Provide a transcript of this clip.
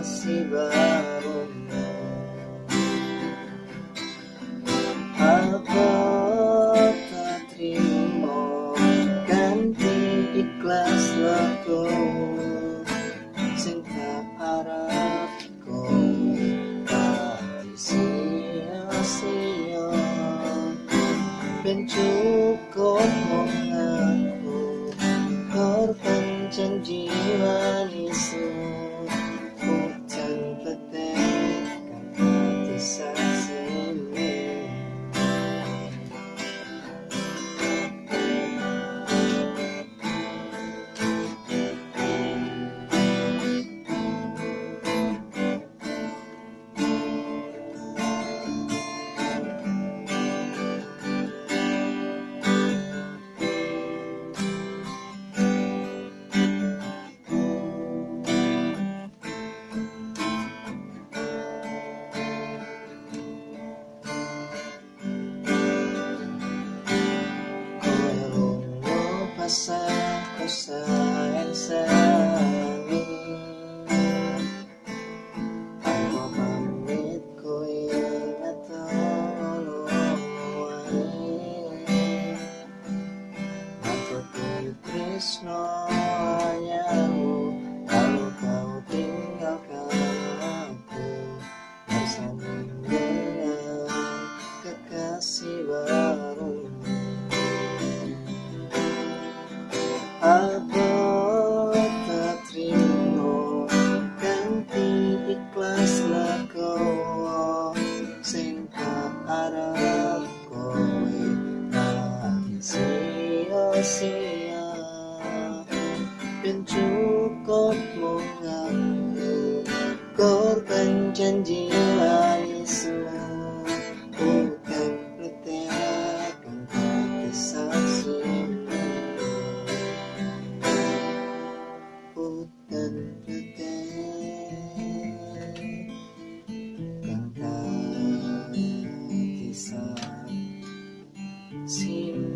حسبهم Apa ganti ikhlaslahku lagu sing tak harap kau tak sia-sia mengaku korban janji manismu sigh and sigh lagi sia-sia ben cukup mung aku korban janji See.